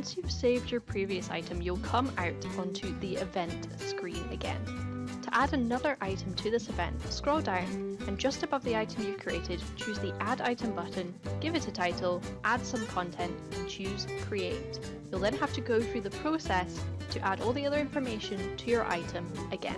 once you've saved your previous item, you'll come out onto the event screen again. To add another item to this event, scroll down and just above the item you've created, choose the Add Item button, give it a title, add some content, and choose Create. You'll then have to go through the process to add all the other information to your item again.